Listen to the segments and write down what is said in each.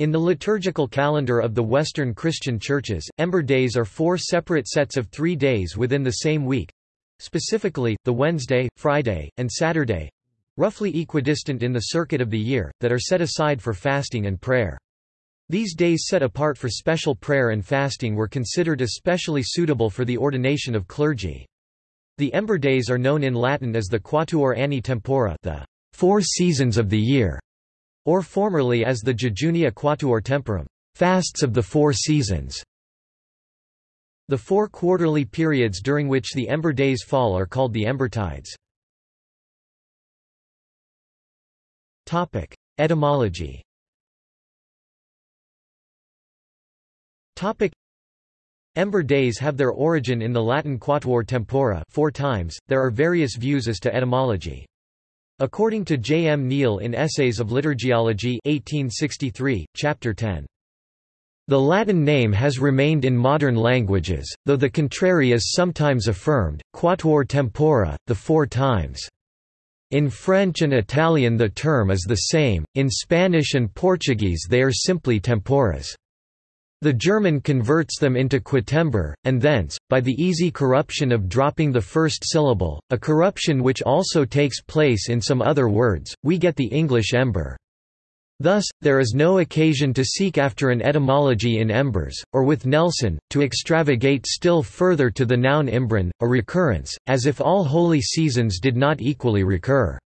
In the liturgical calendar of the Western Christian churches, Ember Days are four separate sets of three days within the same week, specifically, the Wednesday, Friday, and Saturday, roughly equidistant in the circuit of the year, that are set aside for fasting and prayer. These days set apart for special prayer and fasting were considered especially suitable for the ordination of clergy. The Ember Days are known in Latin as the Quatuor Anni Tempora the four seasons of the year, or formerly as the Jejunia Quatuor Temporum fasts of the four seasons. The four quarterly periods during which the Ember Days fall are called the Embertides. Topic: Etymology. Topic: Ember days have their origin in the Latin quatuor tempora four times. There are various views as to etymology. According to J. M. Neale in Essays of Liturgiology 1863, Chapter 10. The Latin name has remained in modern languages, though the contrary is sometimes affirmed, quatuor tempora, the four times. In French and Italian the term is the same, in Spanish and Portuguese they are simply temporas. The German converts them into quatember, and thence, by the easy corruption of dropping the first syllable, a corruption which also takes place in some other words, we get the English ember. Thus, there is no occasion to seek after an etymology in embers, or with Nelson, to extravagate still further to the noun imbren, a recurrence, as if all holy seasons did not equally recur.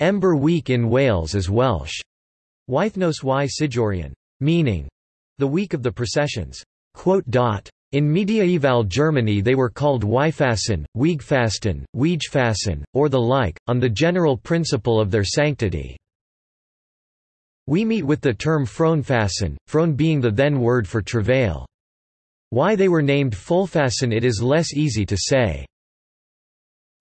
Ember week in Wales is Welsh. Wythnos y Sigorion, meaning, the week of the processions. In mediaeval Germany they were called Weifasten, Wiegfasten, Wiegfasten, or the like, on the general principle of their sanctity. We meet with the term Fronfassen, Fron being the then word for travail. Why they were named Fullfassen it is less easy to say.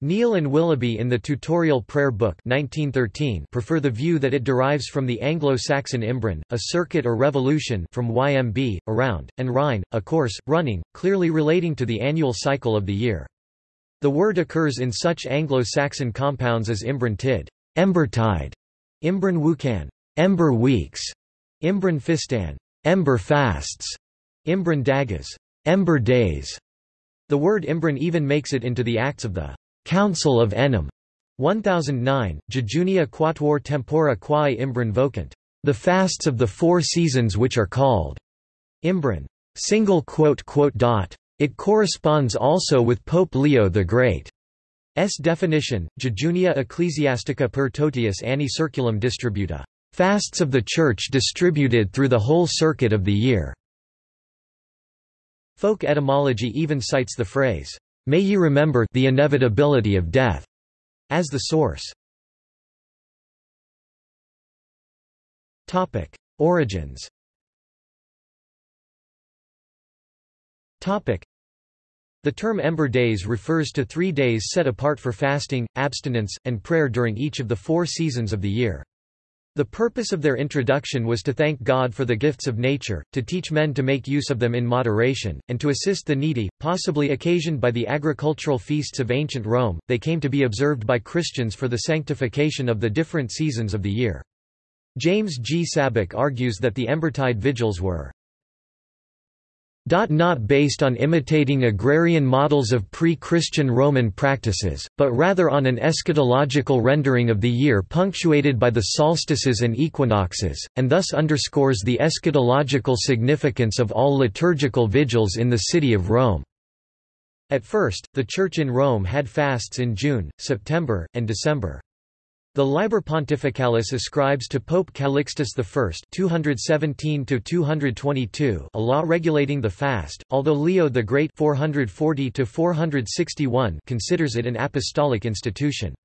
Neal and Willoughby in the Tutorial Prayer Book 1913 prefer the view that it derives from the Anglo-Saxon imbren, a circuit or revolution from YMB, around, and Rhine, a course, running, clearly relating to the annual cycle of the year. The word occurs in such Anglo-Saxon compounds as imbren tid, embertide, imbren wukan, Ember weeks, Imbran Fistan, Ember fasts, Imbran dagas, Ember days. The word Imbran even makes it into the Acts of the Council of Enum. 1009, Jejunia quatuor tempora quae Imbran vocant. The fasts of the four seasons which are called Imbran. Single quote quote dot. It corresponds also with Pope Leo the Great. S definition, Jejunia ecclesiastica per totius anni circulum distributa. Fasts of the Church distributed through the whole circuit of the year. Folk etymology even cites the phrase, "'May ye remember the inevitability of death' as the source. Origins the term Ember Days refers to three days set apart for fasting, abstinence, and prayer during each of the four seasons of the year. The purpose of their introduction was to thank God for the gifts of nature, to teach men to make use of them in moderation, and to assist the needy, possibly occasioned by the agricultural feasts of ancient Rome. They came to be observed by Christians for the sanctification of the different seasons of the year. James G. Sabak argues that the Embertide vigils were not based on imitating agrarian models of pre-Christian Roman practices, but rather on an eschatological rendering of the year punctuated by the solstices and equinoxes, and thus underscores the eschatological significance of all liturgical vigils in the city of Rome. At first, the Church in Rome had fasts in June, September, and December. The Liber Pontificalis ascribes to Pope Calixtus I 217 a law regulating the fast, although Leo the Great 440 considers it an apostolic institution.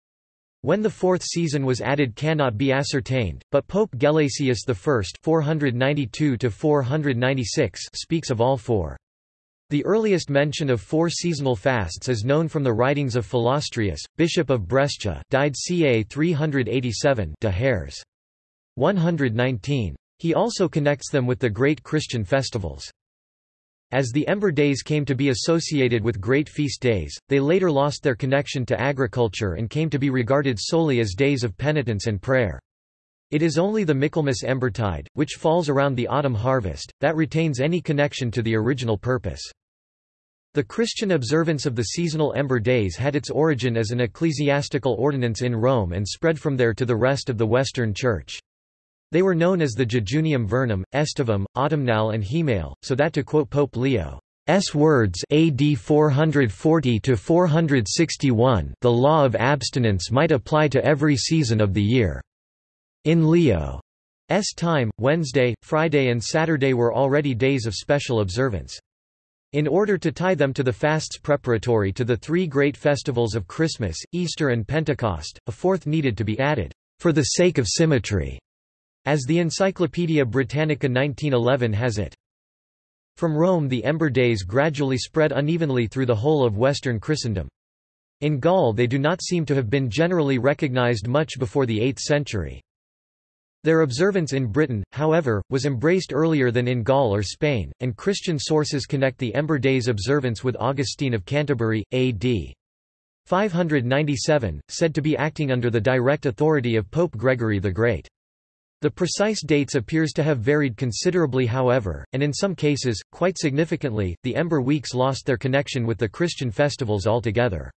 When the fourth season was added cannot be ascertained, but Pope Gelasius I 492 speaks of all four. The earliest mention of four seasonal fasts is known from the writings of Philastrius, bishop of Brescia died ca 387 de Haers. 119. He also connects them with the great Christian festivals. As the Ember Days came to be associated with great feast days, they later lost their connection to agriculture and came to be regarded solely as days of penitence and prayer. It is only the Michaelmas Embertide, which falls around the autumn harvest, that retains any connection to the original purpose. The Christian observance of the seasonal Ember Days had its origin as an ecclesiastical ordinance in Rome and spread from there to the rest of the Western Church. They were known as the Jejunium Vernum, Estivum, Autumnal and Himale, so that to quote Pope Leo, S words AD 440 to 461 the law of abstinence might apply to every season of the year. In Leo's time, Wednesday, Friday and Saturday were already days of special observance. In order to tie them to the fasts preparatory to the three great festivals of Christmas, Easter and Pentecost, a fourth needed to be added, for the sake of symmetry, as the Encyclopaedia Britannica 1911 has it. From Rome the Ember Days gradually spread unevenly through the whole of Western Christendom. In Gaul they do not seem to have been generally recognized much before the 8th century. Their observance in Britain, however, was embraced earlier than in Gaul or Spain, and Christian sources connect the Ember Days observance with Augustine of Canterbury, A.D. 597, said to be acting under the direct authority of Pope Gregory the Great. The precise dates appears to have varied considerably however, and in some cases, quite significantly, the Ember Weeks lost their connection with the Christian festivals altogether.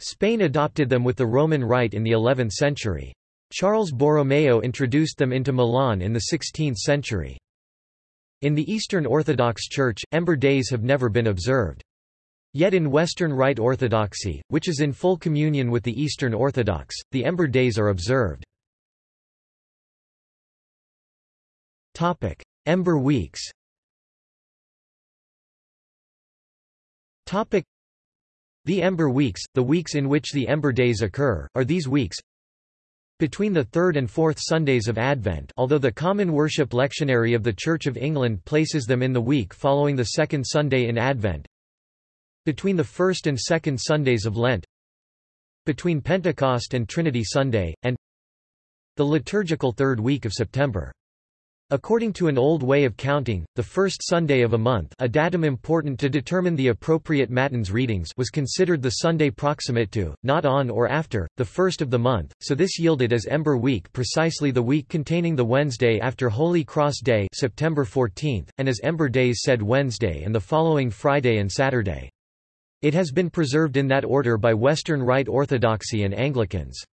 Spain adopted them with the Roman Rite in the 11th century. Charles Borromeo introduced them into Milan in the 16th century. In the Eastern Orthodox Church, Ember Days have never been observed. Yet in Western Rite Orthodoxy, which is in full communion with the Eastern Orthodox, the Ember Days are observed. Ember Weeks The Ember Weeks, the weeks in which the Ember Days occur, are these weeks between the third and fourth Sundays of Advent although the common worship lectionary of the Church of England places them in the week following the second Sunday in Advent between the first and second Sundays of Lent between Pentecost and Trinity Sunday, and the liturgical third week of September. According to an old way of counting, the first Sunday of a month a datum important to determine the appropriate Matins readings was considered the Sunday proximate to, not on or after, the first of the month, so this yielded as Ember Week precisely the week containing the Wednesday after Holy Cross Day September 14, and as Ember Days said Wednesday and the following Friday and Saturday. It has been preserved in that order by Western Rite Orthodoxy and Anglicans.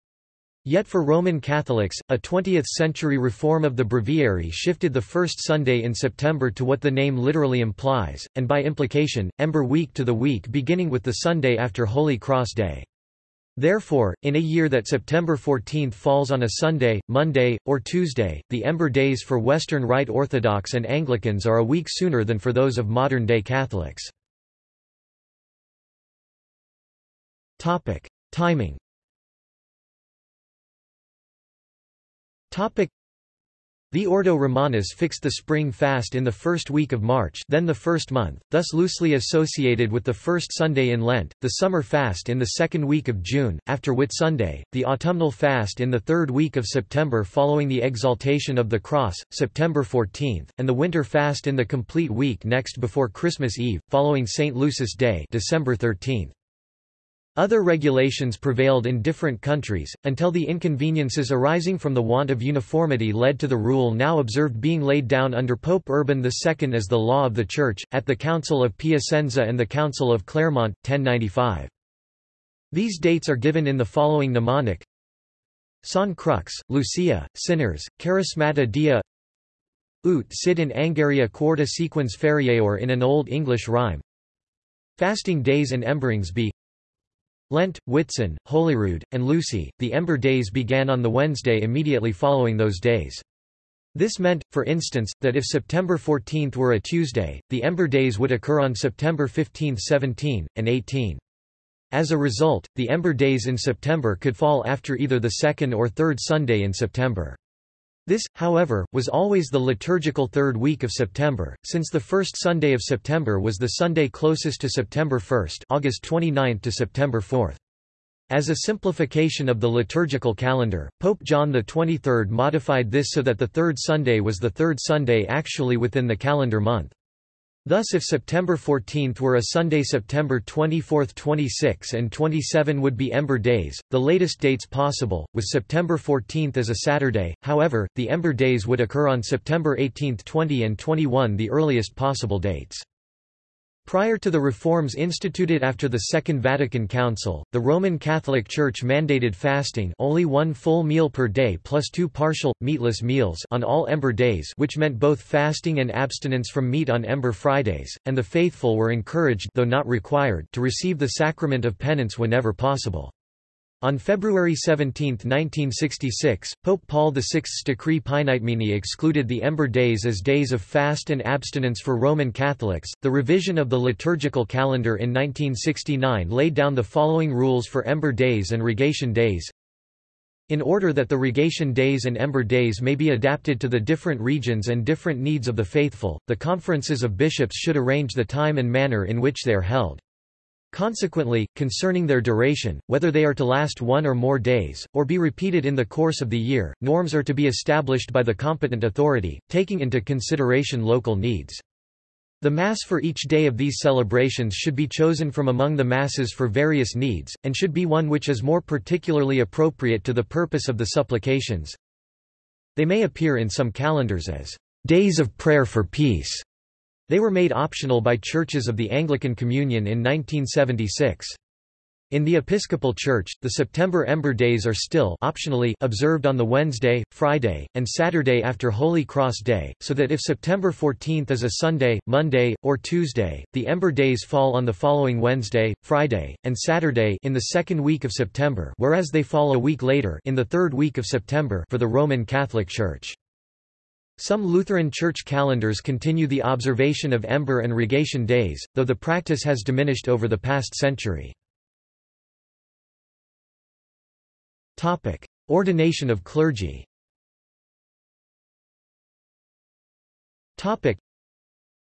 Yet for Roman Catholics, a 20th-century reform of the breviary shifted the first Sunday in September to what the name literally implies, and by implication, Ember Week to the week beginning with the Sunday after Holy Cross Day. Therefore, in a year that September 14 falls on a Sunday, Monday, or Tuesday, the Ember Days for Western Rite Orthodox and Anglicans are a week sooner than for those of modern-day Catholics. Timing The Ordo Romanus fixed the spring fast in the first week of March then the first month, thus loosely associated with the first Sunday in Lent, the summer fast in the second week of June, after Whit Sunday, the autumnal fast in the third week of September following the exaltation of the cross, September 14, and the winter fast in the complete week next before Christmas Eve, following St. Lucy's Day December 13. Other regulations prevailed in different countries, until the inconveniences arising from the want of uniformity led to the rule now observed being laid down under Pope Urban II as the law of the Church, at the Council of Piacenza and the Council of Clermont, 1095. These dates are given in the following mnemonic. San Crux, Lucia, Cineres, Charismata Dia Ut sit in Angaria quarta sequens feriaeor in an Old English rhyme. Fasting days and emberings be Lent, Whitsun, Holyrood, and Lucy, the Ember Days began on the Wednesday immediately following those days. This meant, for instance, that if September 14 were a Tuesday, the Ember Days would occur on September 15, 17, and 18. As a result, the Ember Days in September could fall after either the second or third Sunday in September. This, however, was always the liturgical third week of September, since the first Sunday of September was the Sunday closest to September 1 August 29 to September 4. As a simplification of the liturgical calendar, Pope John XXIII modified this so that the third Sunday was the third Sunday actually within the calendar month. Thus if September 14 were a Sunday September 24, 26 and 27 would be Ember Days, the latest dates possible, with September 14 as a Saturday, however, the Ember Days would occur on September 18, 20 and 21 the earliest possible dates. Prior to the reforms instituted after the Second Vatican Council, the Roman Catholic Church mandated fasting only one full meal per day plus two partial, meatless meals on all Ember days which meant both fasting and abstinence from meat on Ember Fridays, and the faithful were encouraged though not required to receive the sacrament of penance whenever possible. On February 17, 1966, Pope Paul VI's Decree Paenitemini excluded the Ember Days as days of fast and abstinence for Roman Catholics. The revision of the liturgical calendar in 1969 laid down the following rules for Ember Days and Rogation Days. In order that the Rogation Days and Ember Days may be adapted to the different regions and different needs of the faithful, the conferences of bishops should arrange the time and manner in which they are held. Consequently, concerning their duration, whether they are to last one or more days, or be repeated in the course of the year, norms are to be established by the competent authority, taking into consideration local needs. The Mass for each day of these celebrations should be chosen from among the Masses for various needs, and should be one which is more particularly appropriate to the purpose of the supplications. They may appear in some calendars as days of prayer for peace, they were made optional by churches of the Anglican Communion in 1976. In the Episcopal Church, the September Ember Days are still optionally observed on the Wednesday, Friday, and Saturday after Holy Cross Day, so that if September 14 is a Sunday, Monday, or Tuesday, the Ember Days fall on the following Wednesday, Friday, and Saturday in the second week of September whereas they fall a week later in the third week of September for the Roman Catholic Church. Some Lutheran church calendars continue the observation of Ember and Rogation days, though the practice has diminished over the past century. Ordination of clergy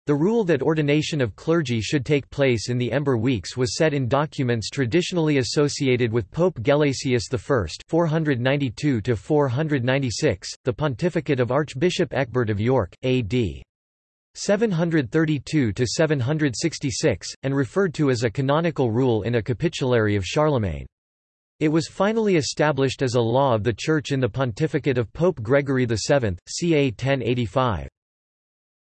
the rule that ordination of clergy should take place in the Ember weeks was set in documents traditionally associated with Pope Gelasius I 492–496, the pontificate of Archbishop Ecgberht of York, A.D. 732–766, and referred to as a canonical rule in a capitulary of Charlemagne. It was finally established as a law of the Church in the pontificate of Pope Gregory VII, ca 1085.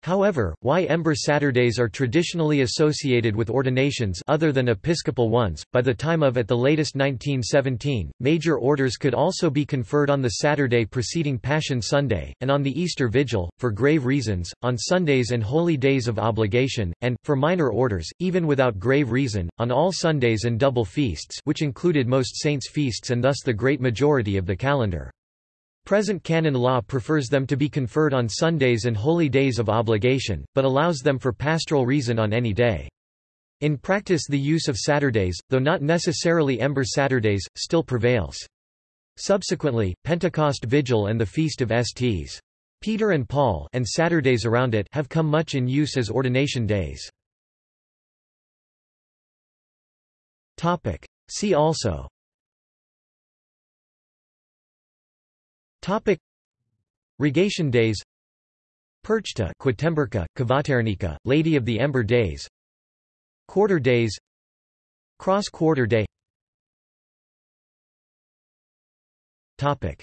However, why Ember Saturdays are traditionally associated with ordinations other than episcopal ones, by the time of at the latest 1917, major orders could also be conferred on the Saturday preceding Passion Sunday, and on the Easter Vigil, for grave reasons, on Sundays and holy days of obligation, and, for minor orders, even without grave reason, on all Sundays and double feasts which included most saints' feasts and thus the great majority of the calendar. Present canon law prefers them to be conferred on Sundays and holy days of obligation, but allows them for pastoral reason on any day. In practice the use of Saturdays, though not necessarily Ember Saturdays, still prevails. Subsequently, Pentecost Vigil and the Feast of Sts. Peter and Paul and Saturdays around it have come much in use as ordination days. See also Topic. Rogation days. Perchta Quitemberca, Kvaternica, Lady of the Ember Days. Quarter days. Cross Quarter Day. Topic.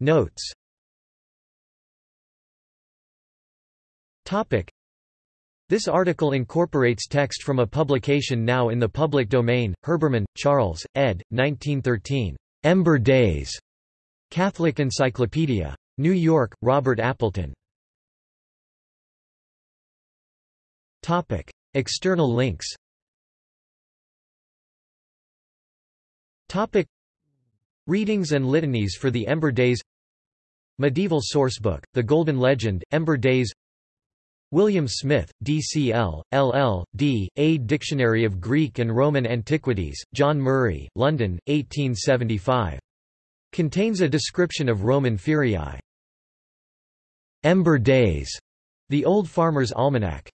Notes. Topic. This article incorporates text from a publication now in the public domain, Herbermann, Charles, ed. 1913. Ember Days. Catholic Encyclopedia. New York, Robert Appleton. Topic. External links Topic. Readings and litanies for the Ember Days Medieval sourcebook, The Golden Legend, Ember Days William Smith, DCL, LL.D., A Dictionary of Greek and Roman Antiquities, John Murray, London, 1875. Contains a description of Roman feriae. Ember Days, The Old Farmer's Almanac.